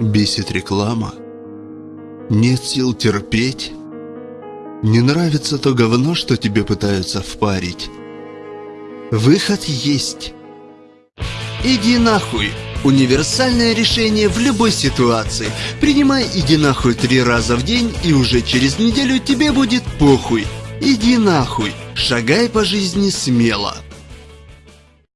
Бесит реклама. Нет сил терпеть. Не нравится то говно, что тебе пытаются впарить. Выход есть. Иди нахуй. Универсальное решение в любой ситуации. Принимай иди нахуй три раза в день, и уже через неделю тебе будет похуй. Иди нахуй. Шагай по жизни смело.